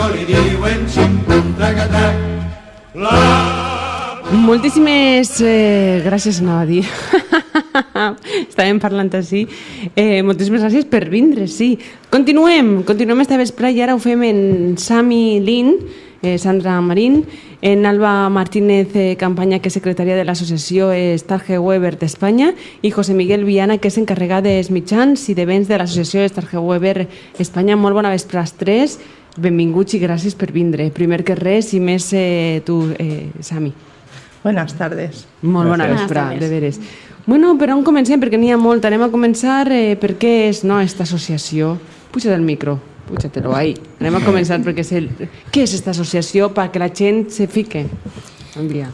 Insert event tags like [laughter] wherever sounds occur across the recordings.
això li diuen xim-pum, traca-trac. La Moltíssimes eh, gràcies, anava a dir. [laughs] Estàvem parlant així. Eh, moltíssimes gràcies per vindre, sí. Continuem, continuem esta vespre i ara ho fem en Sami Lin, eh, Sandra Marín, en Alba Martínez eh, Campanya, que és secretària de l'associació Starge Weber d'Espanya, i José Miguel Viana, que és encarregat dels mitjans i de béns de l'associació Starge Weber Espanya. Molt bona vespre als tres. Benvinguts i gràcies per vindre. Primer que res, i més eh, tu, eh, Sami. Buenas tardes. Molt bona Bones de veres. Bueno, per on comencem? Perquè n'hi ha molt. Anem a començar eh, per què és no, esta associació. Puja't el micro, puja-te-lo ahí. Anem a començar perquè és el... Què és esta associació perquè la gent se fique? Andrea.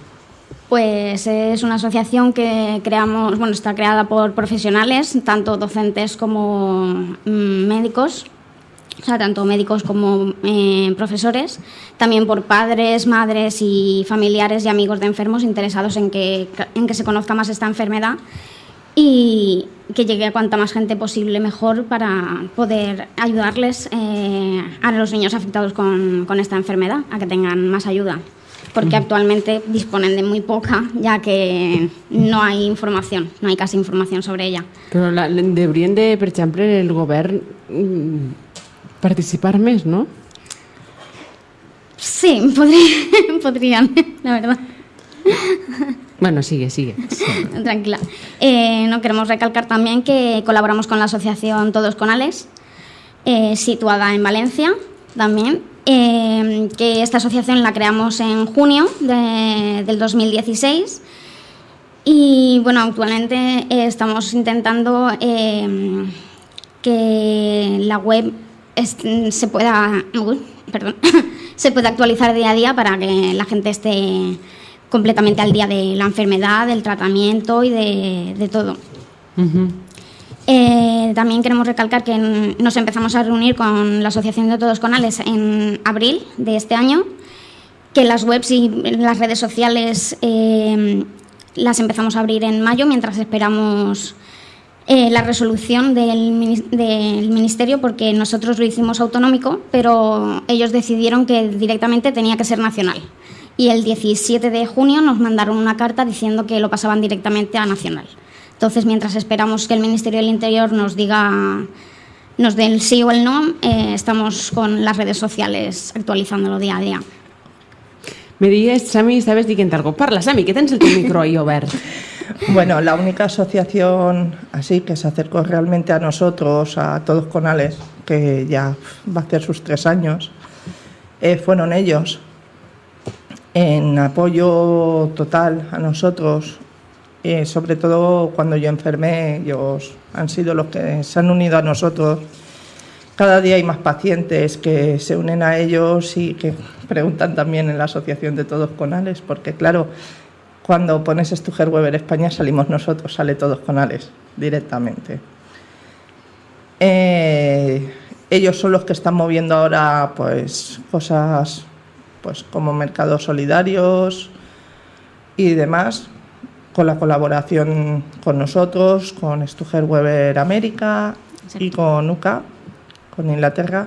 Pues es una asociación que creamos, bueno, está creada por profesionales, tanto docentes como mm, médicos, o sea, tanto médicos como eh, profesores, también por padres, madres y familiares y amigos de enfermos interesados en que, en que se conozca más esta enfermedad y que llegue a cuanta más gente posible mejor para poder ayudarles eh, a los niños afectados con, con esta enfermedad, a que tengan más ayuda. Porque actualmente disponen de muy poca, ya que no hay información, no hay casi información sobre ella. Però la, deurien de, per exemple, el govern participar més, no? Sí, podría- [laughs] podrían, la verdad. Bueno, sigue, sigue. [laughs] Tranquila. Eh, no queremos recalcar también que colaboramos con la asociación Todos con Alex, eh, situada en Valencia también. eh, que esta asociación la creamos en junio de- del 2016 y bueno, actualmente eh, estamos intentando que la web se pueda, uy, perdón, [laughs] se pueda actualizar día a día para que la gente esté completamente al día de la enfermedad, del tratamiento y de, de todo. Eh, también queremos recalcar que nos empezamos a reunir con la Asociación de Todos Conales en abril de este año, que las webs y las redes sociales eh, las empezamos a abrir en mayo mientras esperamos eh, la resolución del, mini- del Ministerio, porque nosotros lo hicimos autonómico, pero ellos decidieron que directamente tenía que ser nacional. Y el 17 de junio nos mandaron una carta diciendo que lo pasaban directamente a nacional. Entonces, mientras esperamos que el Ministerio del Interior nos diga, nos dé el sí o el no, eh, estamos con las redes sociales actualizándolo día a día. Me digues, Sami, estaves dient algo. Parla, Sami, que tens el teu micro ahí obert. [laughs] Bueno, la única asociación así que se acercó realmente a nosotros, a todos Conales, que ya va a hacer sus tres años, eh, fueron ellos. En apoyo total a nosotros, eh, sobre todo cuando yo enfermé, ellos han sido los que se han unido a nosotros. Cada día hay más pacientes que se unen a ellos y que preguntan también en la Asociación de Todos Conales, porque claro, cuando pones Stuger Weber España salimos nosotros, sale Todos Conales directamente. Eh, ellos son los que están moviendo ahora pues cosas pues como mercados solidarios y demás con la colaboración con nosotros, con Stuger Weber América y con UCA, con Inglaterra,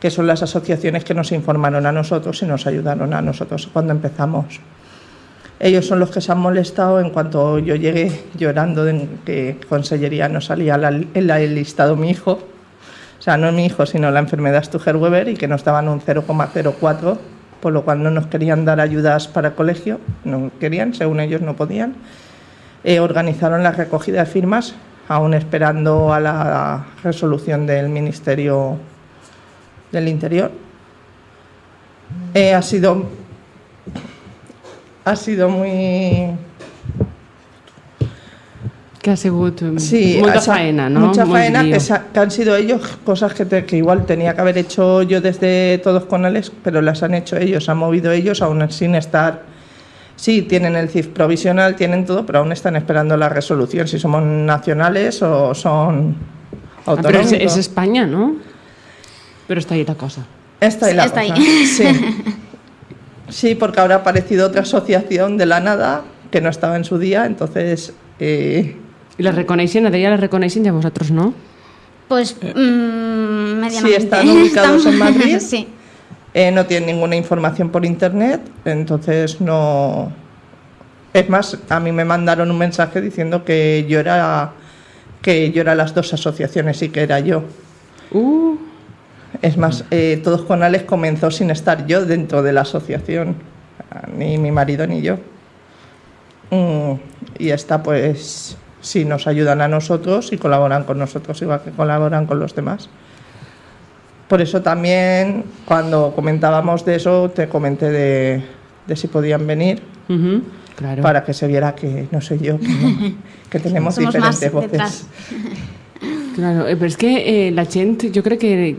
que son las asociaciones que nos informaron a nosotros y nos ayudaron a nosotros cuando empezamos. Ellos son los que se han molestado en cuanto yo llegué llorando de que Consellería no salía en el listado mi hijo, o sea, no mi hijo, sino la enfermedad Stuger-Weber y que nos daban un 0,04, por lo cual no nos querían dar ayudas para el colegio, no querían, según ellos no podían. Eh, organizaron la recogida de firmas, aún esperando a la resolución del Ministerio del Interior. Eh, ha sido ha sido muy Que ha mm, sí molta ha sa- faena, no? mucha Molt faena que, sa- que han sido ellos cosas que, te- que igual tenía que haber hecho yo desde todos con Alex pero las han hecho ellos han movido ellos aún sin estar sí tienen el CIF provisional tienen todo pero aún están esperando la resolución si somos nacionales o son Ah, però és, autonómicos és Espanya, no? Però està ahí la cosa. Esta es la Está ahí. cosa. Sí. [laughs] Sí, porque ahora ha aparecido otra asociación de la nada que no estaba en su día, entonces eh, I la reconeixen, a ella la reconeixen i a vosaltres no? Pues mm, medianamente. están [laughs] ubicados en Madrid. [laughs] sí. Eh, no tienen ninguna información por internet, entonces no. Es más, a mí me mandaron un mensaje diciendo que yo era que yo era las dos asociaciones y que era yo. Uh, Es más, eh, Todos con Alex comenzó sin estar yo dentro de la asociación, ni mi marido ni yo. Mm, y esta, pues, sí, nos ayudan a nosotros y colaboran con nosotros, igual que colaboran con los demás. Por eso también, cuando comentábamos de eso, te comenté de, de si podían venir, claro. para que se viera que no soy yo, que, no- que tenemos Somos más diferentes voces. Claro, eh, però és que eh, la gent, jo crec que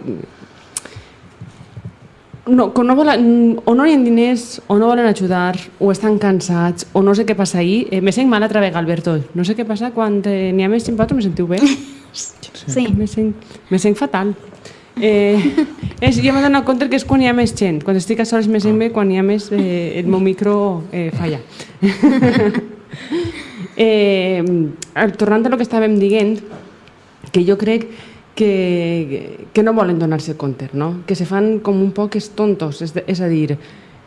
no, que no volen, o no hi ha diners, o no volen ajudar, o estan cansats, o no sé què passa ahir. Eh, me sent mal altra vegada, Alberto. No sé què passa quan eh, n'hi ha més simpàtic, me sentiu bé? [laughs] Sí. Me sent, me sent fatal. Eh, és, jo m'he donat compte que és quan hi ha més gent. Quan estic a soles me sent bé, quan hi ha més eh, el meu micro eh, falla. [laughs] eh, tornant a lo que estàvem dient, que jo crec que, que no volen donar-se compte, no? que se fan com un poc els tontos, és, de, és a dir,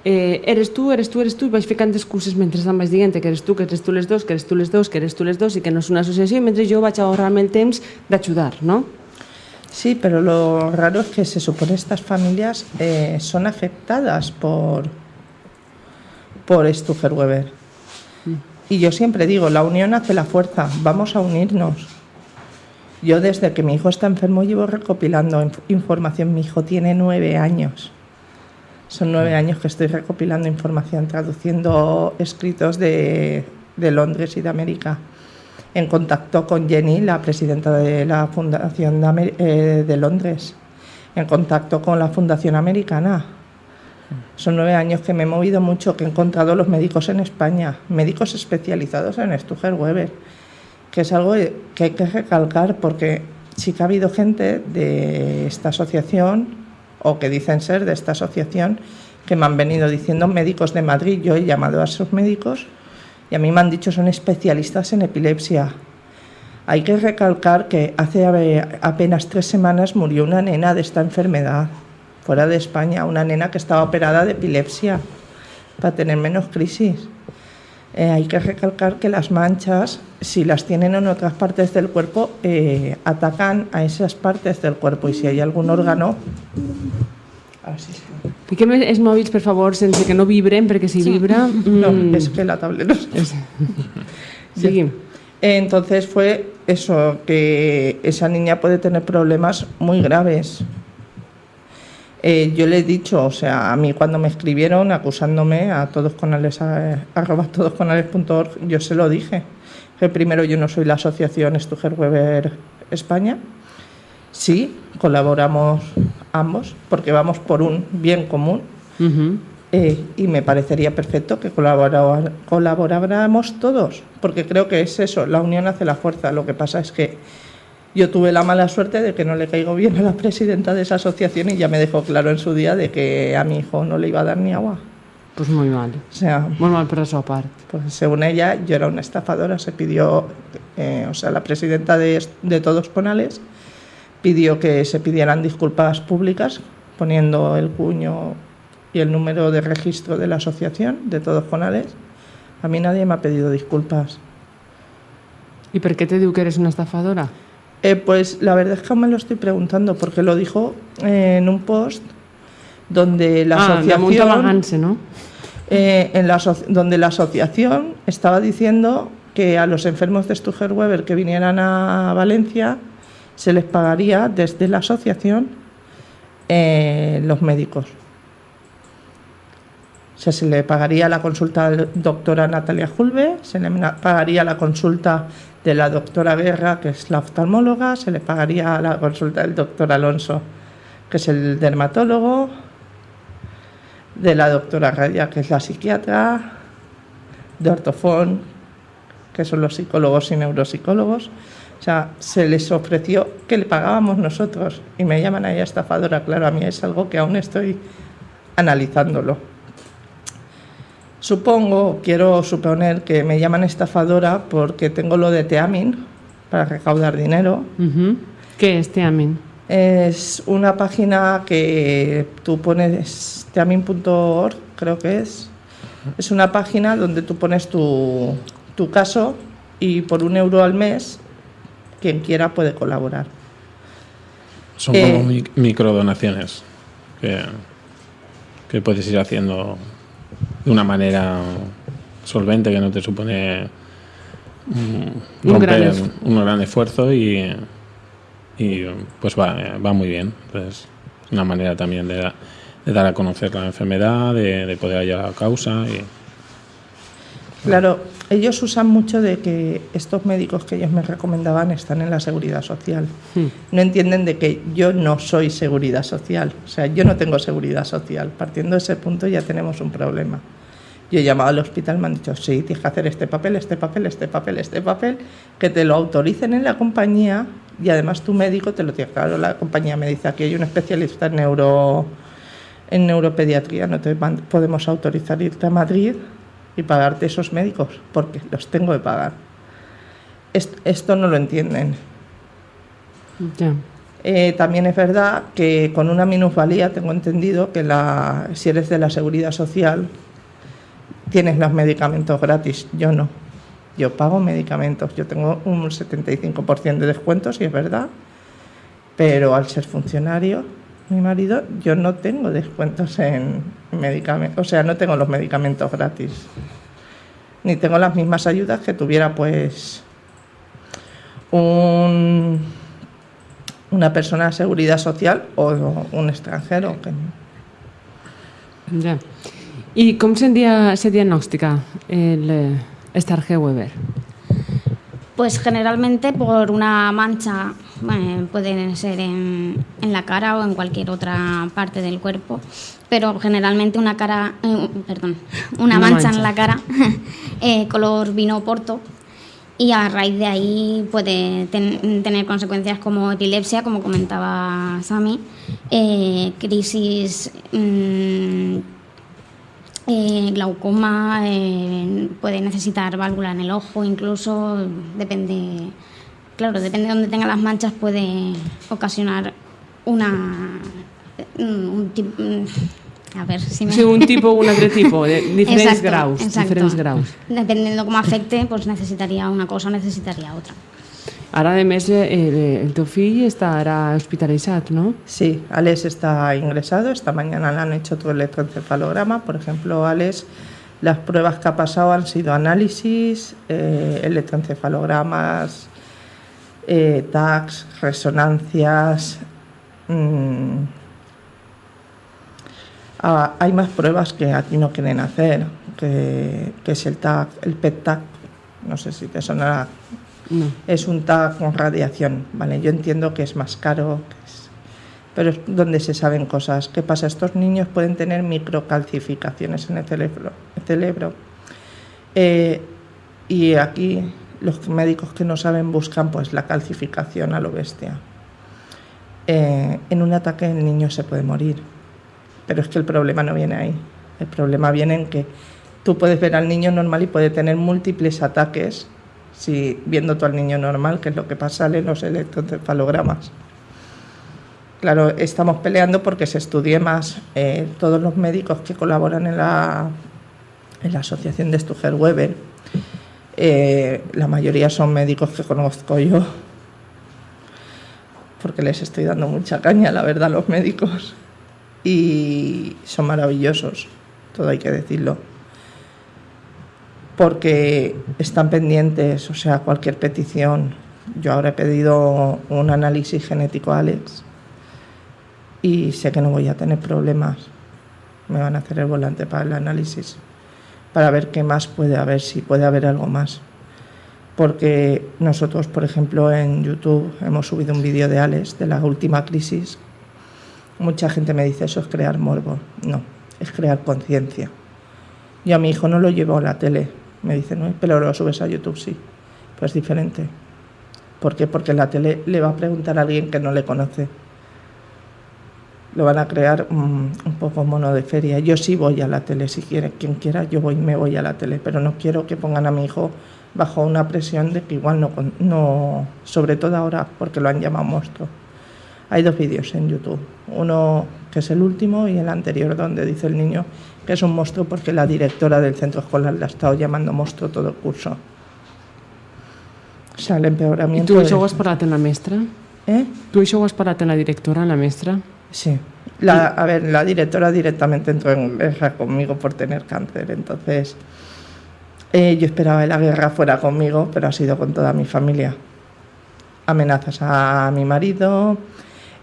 eh, eres tu, eres tu, eres tu, i vaig ficant excuses mentre em vaig dient que eres tu, que eres tu les dos, que eres tu les dos, que eres tu les dos i que no és una associació, mentre jo vaig ahorrar-me el temps d'ajudar, no? Sí, pero lo raro es que se supone estas familias eh, son afectadas por, por Stuger Weber. Y yo siempre digo, la unión hace la fuerza, vamos a unirnos. Yo desde que mi hijo está enfermo llevo recopilando inf- información. Mi hijo tiene nueve años. Son nueve años que estoy recopilando información, traduciendo escritos de, de Londres y de América en contacto con Jenny, la presidenta de la Fundación de, Amer- eh, de Londres, en contacto con la Fundación Americana. Son nueve años que me he movido mucho, que he encontrado los médicos en España, médicos especializados en Stuger Weber, que es algo que hay que recalcar porque sí que ha habido gente de esta asociación, o que dicen ser de esta asociación, que me han venido diciendo médicos de Madrid. Yo he llamado a esos médicos y a mí me han dicho son especialistas en epilepsia. Hay que recalcar que hace apenas tres semanas murió una nena de esta enfermedad, fuera de España, una nena que estaba operada de epilepsia para tener menos crisis. Eh, hay que recalcar que las manchas, si las tienen en otras partes del cuerpo, eh, atacan a esas partes del cuerpo y si hay algún órgano... Ahora sí, sí. Fiquem els mòbils, per favor, sense que no vibren, perquè si vibra... No, mm, es que la tablet no sé. [laughs] Seguim. Entonces fue eso, que esa niña puede tener problemas muy graves. Eh, yo le he dicho, o sea, a mí cuando me escribieron acusándome a todos canales, a, arroba todoscanales.org, yo se lo dije. Que primero yo no soy la asociación Stuger Weber España. Sí, colaboramos ambos porque vamos por un bien común. Mhm. Eh, y me parecería perfecto que colabora- colaboráramos todos, porque creo que es eso, la unión hace la fuerza. Lo que pasa es que yo tuve la mala suerte de que no le caigo bien a la presidenta de esa asociación y ya me dejó claro en su día de que a mi hijo no le iba a dar ni agua. Pues molt mal. O sea, Molt mal per la seva part. pues según ella, yo era una estafadora. Se pidió, eh, o sea, la presidenta de, de Todos Conales pidió que se pidieran disculpas públicas poniendo el cuño y el número de registro de la asociación de Todos Conales. A mí nadie me ha pedido disculpas. I per què te diu que eres una estafadora? Eh, pues la verdad es que me lo estoy preguntando porque lo dijo eh, en un post donde la ah, asociación no? eh, en la aso- donde la asociación estaba diciendo que a los enfermos de Stuger Weber que vinieran a Valencia se les pagaría desde la asociación los médicos. O sea, se le pagaría la consulta a la doctora Natalia Julve, se le pagaría la consulta de la doctora Guerra, que es la oftalmóloga, se le pagaría la consulta del doctor Alonso, que es el dermatólogo, de la doctora Raya, que es la psiquiatra, de ortofón, que son los psicólogos y neuropsicólogos. O sea, se les ofreció que le pagábamos nosotros y me llaman ahí estafadora. Claro, a mí es algo que aún estoy analizándolo. Supongo, quiero suponer que me llaman estafadora porque tengo lo de Teamin para recaudar dinero. Uh -huh. Què és Teamin? Es una página que tú pones, teamin.org, creo que es. Es una página donde tú pones tu, tu caso y por un euro al mes, quien quiera puede colaborar. Son Eh, como mi- microdonaciones que, que puedes ir haciendo de una manera solvente que no te supone mm, Un romper gran un gran esfuerzo y, y pues va, va muy bien. Entonces, es una manera también de, de dar a conocer la enfermedad, de, de poder hallar la causa y Claro, ellos usan mucho de que estos médicos que ellos me recomendaban están en la seguridad social. No entienden de que yo no soy seguridad social. O sea, yo no tengo seguridad social. Partiendo de ese punto ya tenemos un problema. Yo he llamado al hospital, me han dicho, sí, tienes que hacer este papel, este papel, este papel, este papel, que te lo autoricen en la compañía y además tu médico te lo tiene. Claro, la compañía me dice, aquí hay un especialista en neuro en neuropediatría, no te podemos autorizar irte a Madrid y pagarte esos médicos, porque los tengo que pagar. Est- esto no lo entienden. Eh, también es verdad que con una minusvalía tengo entendido que la, si eres de la seguridad social tienes los medicamentos gratis. Yo no. Yo pago medicamentos. Yo tengo un 75% de descuento, si es verdad. Pero al ser funcionario, mi marido, yo no tengo descuentos en medicamentos. O sea, no tengo los medicamentos gratis. Ni tengo las mismas ayudas que tuviera, pues, un una persona de seguridad social o un extranjero. Que... Ja. I com se, dia, se diagnostica el eh, Starke Weber? Pues generalmente por una mancha, eh, puede ser en, en la cara o en cualquier otra parte del cuerpo, pero generalmente una cara, eh, perdón, una, Una mancha, mancha. en la cara, [laughs] eh, color vino porto, y a raíz de ahí puede ten- tener consecuencias como epilepsia, como comentaba Sami, eh, crisis, mm, eh, glaucoma, eh, puede necesitar válvula en el ojo, incluso depende, claro, depende de dónde tenga las manchas, puede ocasionar una, mm, un a ver si me... Sigui, un tipus o un [laughs] altre tipus, de diferents Exacto, graus. exacto. Diferents graus. Dependiendo cómo afecte, pues necesitaría una cosa o necesitaría otra. Ara, a més, eh, el, el teu fill està ara hospitalitzat, no? Sí, Alex está ingresado. Esta mañana le han hecho tu electroencefalograma. Por ejemplo, Alex, las pruebas que ha pasado han sido análisis, eh, electroencefalogramas, eh, TACs, resonancias. mm. Ah, hay más pruebas que aquí no quieren hacer, que, que es el TAC, el PET-TAC. No sé si te sonará No. es un TAC con radiación, ¿vale? Yo entiendo que es más caro, que es- pero es donde se saben cosas. ¿Qué pasa? Estos niños pueden tener microcalcificaciones en el cerebro. el cerebro. Eh, y aquí los médicos que no saben buscan pues la calcificación a lo bestia. Eh, en un ataque el niño se puede morir, pero es que el problema no viene ahí. El problema viene en que tú puedes ver al niño normal y puede tener múltiples ataques si viendo tú al niño normal, que es lo que pasa en los electroencefalogramas. Claro, estamos peleando porque se estudie más. Eh, todos los médicos que colaboran en la, en la asociación de Stuger Weber, eh, la mayoría son médicos que conozco yo, porque les estoy dando mucha caña, la verdad, a los médicos. Y son maravillosos, todo hay que decirlo porque están pendientes, o sea, cualquier petición. Yo ahora he pedido un análisis genético a Alex y sé que no voy a tener problemas. Me van a hacer el volante para el análisis, para ver qué más puede haber, si puede haber algo más. Porque nosotros, por ejemplo, en YouTube hemos subido un vídeo de Alex de la última crisis. Mucha gente me dice, eso es crear morbo. No, es crear conciencia. Yo a mi hijo no lo llevo a la tele. Me dice, no, pero lo subes a YouTube, sí. Pues diferente. ¿Por qué? Porque la tele le va a preguntar a alguien que no le conoce. Lo van a crear mm, un poco mono de feria. Yo sí voy a la tele, si quiere, quien quiera, yo voy, me voy a la tele, pero no quiero que pongan a mi hijo bajo una presión de que igual no, no sobre todo ahora porque lo han llamado monstruo. Hay dos vídeos en YouTube. Uno que es el último y el anterior donde dice el niño que es un monstruo porque la directora del centro escolar la ha estado llamando monstruo todo el curso. O sea, el empeoramiento... tu de- això ho has parlat amb la mestra? ¿Eh? Tu això ho has parlat amb la directora, amb la mestra? Sí. La, a ver, la directora directamente entró en guerra conmigo por tener cáncer. Entonces, eh, yo esperaba que la guerra fuera conmigo, pero ha sido con toda mi familia. Amenazas a mi marido,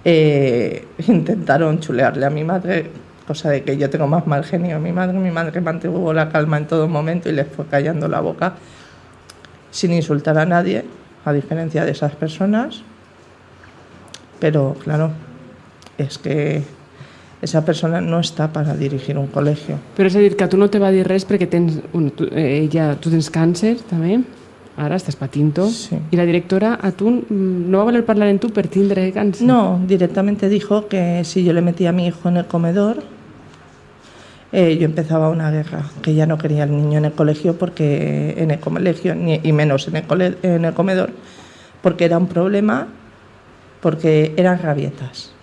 eh, [laughs] intentaron chulearle a mi madre, cosa de que yo tengo más mal genio. Mi madre, mi madre mantuvo la calma en todo momento y les fue callando la boca sin insultar a nadie, a diferencia de esas personas. Pero claro, és que esa persona no està per a dirigir un col·legio. Però és a dir, que a tu no te va dir res perquè tens, bueno, tu, eh, ella, tu tens càncer també, ara estàs patint-ho, Sí. i la directora a tu mm, no va voler parlar amb tu per tindre càncer? No, directamente dijo que si yo le metía a mi hijo en el comedor, eh, yo empezaba una guerra, que ya no quería al niño en el colegio porque en el colegio ni- y menos en el, cole- en el comedor, porque era un problema, porque eran rabietas.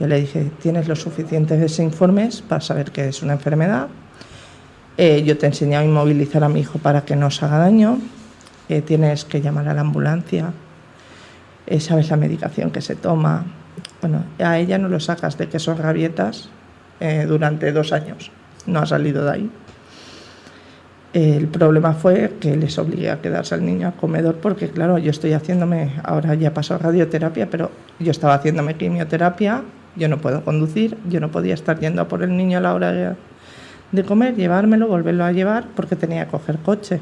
Yo le dije, tienes los suficientes informes para saber que es una enfermedad. Eh, yo te he a inmovilizar a mi hijo para que no os haga daño. Eh, tienes que llamar a la ambulancia. Eh, sabes la medicación que se toma. Bueno, a ella no lo sacas de que son rabietas durante dos años. No ha salido de ahí. El problema fue que les obligué a quedarse al niño al comedor porque, claro, yo estoy haciéndome, ahora ya pasó radioterapia, pero yo estaba haciéndome quimioterapia, yo no puedo conducir, yo no podía estar yendo a por el niño a la hora de, comer, llevármelo, volverlo a llevar porque tenía que coger coche.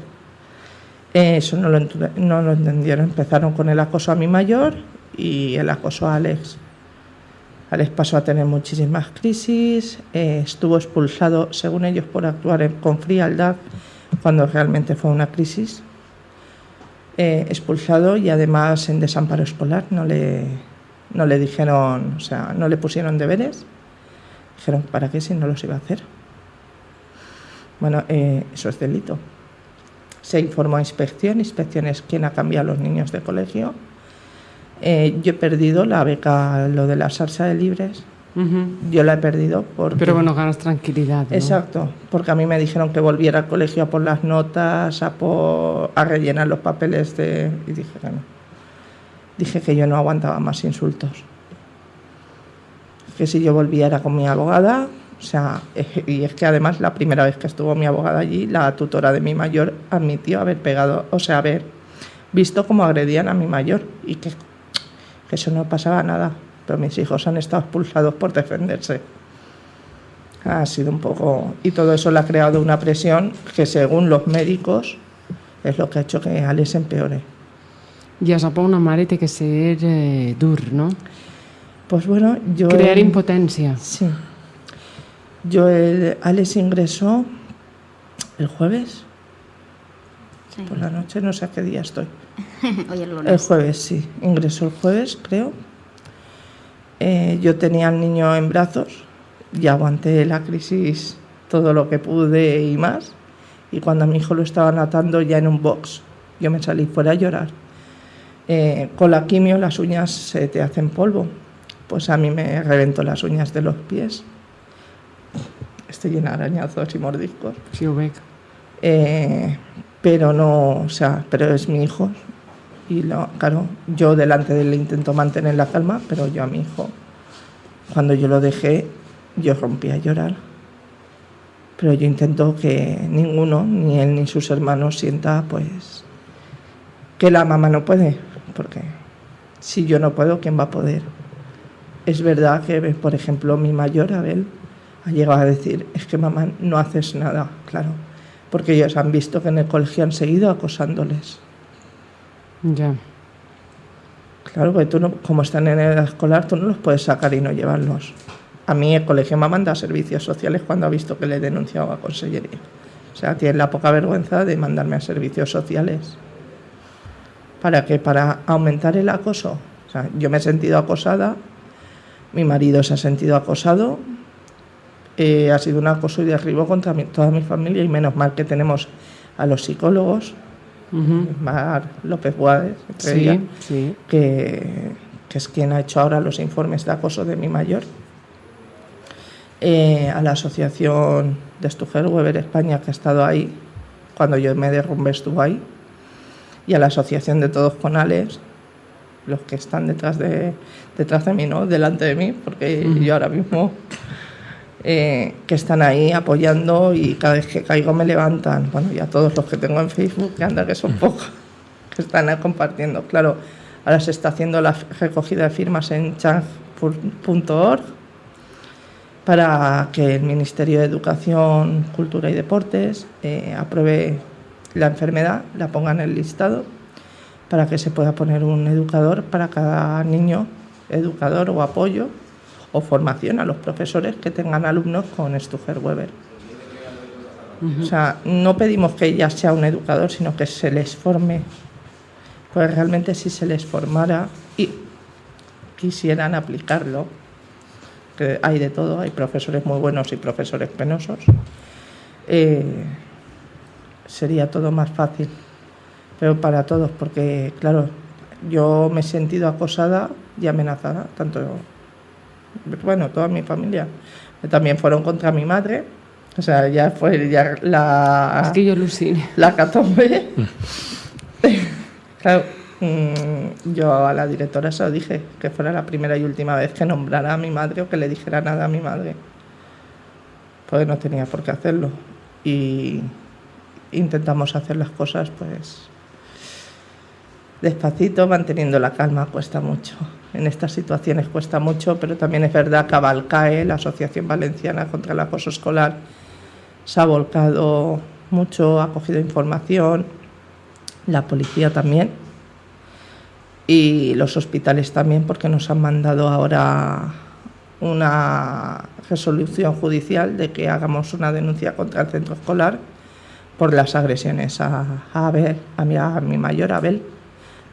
Eh, Eso no lo, no lo entendieron. Empezaron con el acoso a mi mayor y el acoso a Alex. Alex pasó a tener muchísimas crisis, eh, estuvo expulsado, según ellos, por actuar con frialdad, cuando realmente fue una crisis. Eh, expulsado y además en desamparo escolar, no le, no le dijeron, o sea, no le pusieron deberes. Dijeron, ¿para qué si no los iba a hacer? Bueno, eh, eso es delito. Se informó a inspección, inspección es quien ha cambiado a los niños de colegio. Eh, yo he perdido la beca, lo de la salsa de libres, yo la he perdido porque... Pero bueno, ganas tranquilidad, ¿no? Exacto, porque a mí me dijeron que volviera al colegio a por las notas, a, por- a rellenar los papeles de... Y dije que no. Dije que yo no aguantaba más insultos. Que si yo volvía era con mi abogada, o sea, y es que además la primera vez que estuvo mi abogada allí, la tutora de mi mayor admitió haber pegado, o sea, haber visto cómo agredían a mi mayor y que, que eso no pasaba nada. Pero mis hijos han estado expulsados por defenderse ha sido un poco... Y todo eso le ha creado una presión que según los médicos es lo que ha hecho que Alex empeore. I això per una mare té que ser eh, dur, no? Pues bueno, yo... Crear el- impotència. Sí. Yo, el, Alex ingresó el jueves Sí. por la noche, no sé a qué día estoy. [laughs] Hoy el El lunes. jueves, sí. Ingresó el jueves, creo. Eh, yo tenía al niño en brazos y aguanté la crisis todo lo que pude y más. Y cuando a mi hijo lo estaban atando ya en un box, yo me salí fuera a llorar. Eh, con la quimio las uñas se te hacen polvo. Pues a mí me reventó las uñas de los pies. Estoy llena de arañazos y mordiscos. Sí. Eh, pero no, o sea, pero es mi hijo. Y lo, claro, yo delante de él intento mantener la calma, pero yo a mi hijo, cuando yo lo dejé, yo rompí a llorar. Pero yo intento que ninguno, ni él ni sus hermanos, sienta pues que la mamá no puede, porque si yo no puedo, ¿quién va a poder? Es verdad que, por ejemplo, mi mayor, Abel, ha llegado a decir, es que mamá no haces nada, claro, porque ellos han visto que en el colegio han seguido acosándoles. Ja. Claro, porque tú, no, como están en edad escolar, tú no los puedes sacar y no llevarlos. A mí el colegio me manda a servicios sociales cuando ha visto que le he denunciado a consellería. O sea, tiene la poca vergüenza de mandarme a servicios sociales. ¿Para qué? Para aumentar el acoso. O sea, yo me he sentido acosada, mi marido se ha sentido acosado, eh, ha sido un acoso y derribo contra mi- toda mi familia y menos mal que tenemos a los psicólogos, Uh -huh. Mar López Guades, Sí, sí. que, que es quien ha hecho ahora los informes de acoso de mi mayor, eh, a la asociación de Stuger Weber España, que ha estado ahí cuando yo me derrumbé, estuvo ahí, y a la asociación de Todos Conales, los que están detrás de, detrás de mí, ¿no? delante de mí, porque yo ahora mismo, eh, que están ahí apoyando y cada vez que caigo me levantan. Bueno, y a todos los que tengo en Facebook, que anda que son pocos, [laughs] que están ahí compartiendo. Claro, ahora se está haciendo la recogida de firmas en chang.org para que el Ministerio de Educación, Cultura y Deportes eh, apruebe la enfermedad, la ponga en el listado para que se pueda poner un educador para cada niño, educador o apoyo o formación a los profesores que tengan alumnos con Stuger Weber. O sea, no pedimos que ya sea un educador, sino que se les forme. Pues realmente si se les formara y quisieran aplicarlo, que hay de todo, hay profesores muy buenos y profesores penosos, eh, sería todo más fácil pero para todos, porque claro, yo me he sentido acosada y amenazada, tanto, bueno, toda mi familia. También fueron contra mi madre, o sea, ya fue ya la... Es que yo alucine. La catombe. [laughs] claro, mm, yo a la directora se lo dije, que fuera la primera y última vez que nombrara a mi madre o que le dijera nada a mi madre. Pues no tenía por qué hacerlo. Y intentamos hacer las cosas, pues, despacito, manteniendo la calma, cuesta mucho. En estas situaciones cuesta mucho, pero también es verdad que Abalcae, la Asociación Valenciana contra el Acoso Escolar, se ha volcado mucho, ha cogido información, la policía también y los hospitales también, porque nos han mandado ahora una resolución judicial de que hagamos una denuncia contra el centro escolar por las agresiones a, Abel, a mi, a mi mayor Abel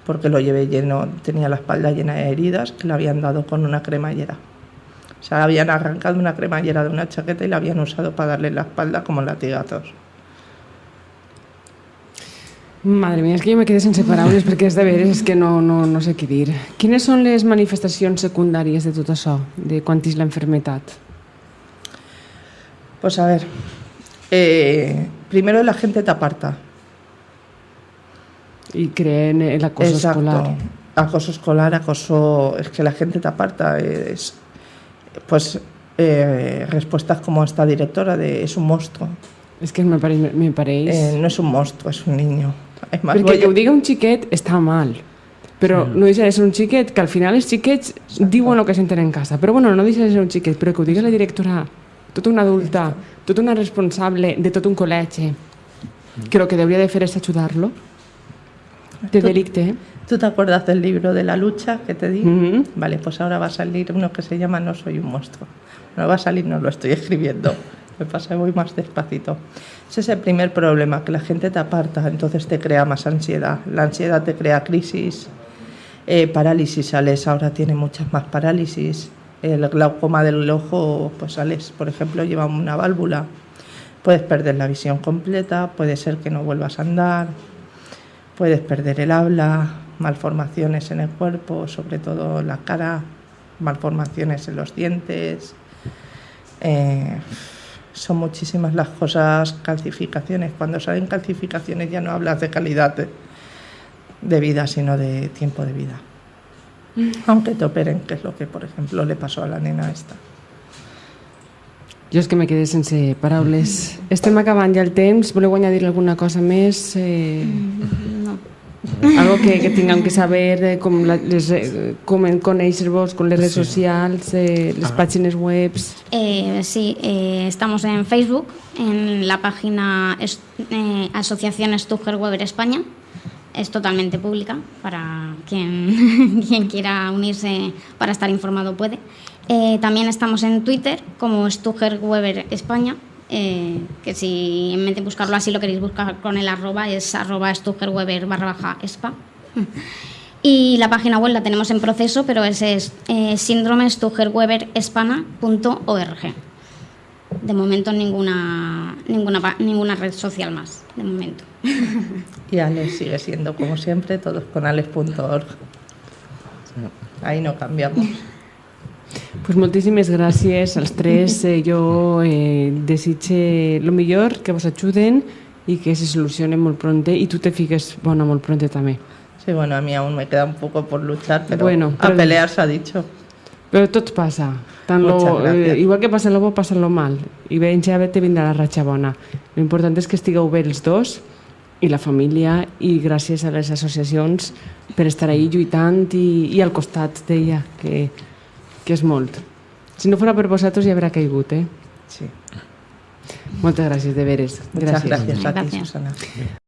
porque lo llevé lleno, tenía la espalda llena de heridas que le habían dado con una cremallera. O sea, habían arrancado una cremallera de una chaqueta y la habían usado para darle la espalda como latigazos. Madre mía, és que jo me quedé sense paraules perquè és de veres que no, no, no sé què dir. Quines són les manifestacions secundàries de tot això, de quan és l'enfermetat? Pues a ver, eh, primero la gente te aparta. Y creen el acoso Exacto. escolar. Acoso escolar, acoso. Es que la gente te aparta. Es, pues eh, respuestas como esta directora de es un monstruo. És que me pareix... Me pareix... Eh, no es un monstruo, es un niño. Es más, Perquè que ho diga un xiquet està mal, però no deixa de ser un xiquet, que al final els xiquets diuen el que senten en casa. Però bueno, no deixa de ser un xiquet, però que ho digui la directora, tota una adulta, tota una responsable de tot un col·legi, que el que hauria de fer és ajudar-lo, de delicte, eh? ¿Tú te acuerdas del libro de la lucha que te di? Ujú. Vale, pues ahora va a salir uno que se llama No soy un monstruo. No va a salir, no lo estoy [laughs] escribiendo. Me pasa voy más despacito. Ese es el primer problema, que la gente te aparta, entonces te crea más ansiedad. La ansiedad te crea crisis, eh, parálisis, Alex ahora tiene muchas más parálisis. El glaucoma del ojo, pues Alex, por ejemplo, lleva una válvula. Puedes perder la visión completa, puede ser que no vuelvas a andar, Puedes perder el habla, malformaciones en el cuerpo, sobre todo la cara, malformaciones en los dientes. Eh, son muchísimas las cosas, calcificaciones. Cuando salen calcificaciones ya no hablas de calidad de vida, sino de tiempo de vida. Aunque te operen, que es lo que, por ejemplo, le pasó a la nena esta. Jo és que me quedé sense paraules. Estem acabant ja el temps. Voleu añadir alguna cosa més? Eh, No. algo que, que tinguem que saber, eh, com, la, les, eh, com conèixer-vos, com les redes Sí. socials, eh, les pàgines webs... Eh, sí, eh, estamos en Facebook, en la página eh, Asociación Stuger Weber España. Es totalmente pública para quien, [laughs] quien quiera unirse para estar informado puede. Eh, también estamos en Twitter como Stuger Weber España. eh, que si en vez buscarlo así lo queréis buscar con el arroba es arroba Weber barra baja espa. [laughs] Y la página web la tenemos en proceso, pero ese es eh, síndrome. De momento ninguna, ninguna, pa- ninguna red social más, de momento. [laughs] Y Alex sigue siendo, como siempre, todos con alex.org. Ahí no cambiamos. Pues moltíssimes gràcies als tres. Eh, [laughs] jo eh, desitge lo millor, que vos ajuden i que se solucione molt pronte i tu te fiques bona molt pronte també. Sí, bueno, a mí aún me queda un poco por luchar, pero Bueno, a pero- pelear se ha dicho. Però tot passa. Tant lo, eh, igual que passa lo bo, passa lo mal. I ben ja te vindrà la ratxa bona. Lo important és que estigueu bé els dos i la família i gràcies a les associacions per estar ahí lluitant i, i al costat d'ella, que, que és molt. Si no fora per vosaltres ja haurà caigut, eh? Sí. Moltes gràcies, de veres. Muchas gracias, a ti. Susana.